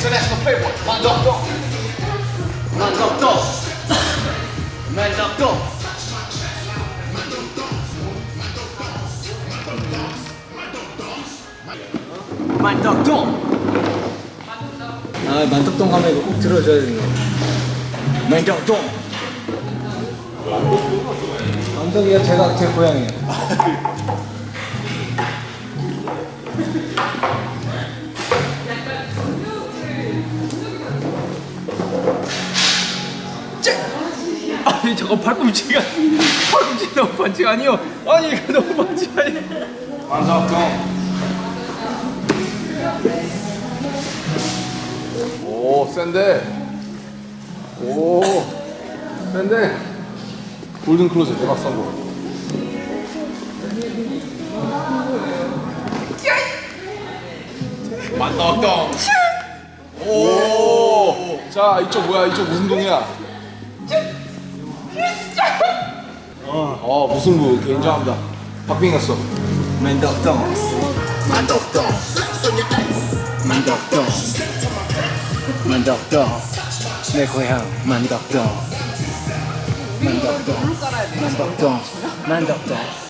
international playboy. 만덕동 만덕동 만덕동 만덕동 아 만덕동 가면 이거 꼭 들어줘야 거. 만덕동 만덕이가 제가 제 고향이에요 아니 저거 팔꿈치가 팔꿈치 너무 반칙 아니요? 아니 이거 너무 반칙 아니 만덕동. 오 센데. 오 센데. 골든 클로즈 대박 성공. 만덕동. 오자 이쪽 뭐야? 이쪽 무슨 동이야 어 무승부? 개인정합니다. 박빙 갔어. 만덕동 만덕동 만덕동 만덕동 내 고향 만덕동. 만덕동. 만덕동. 만덕동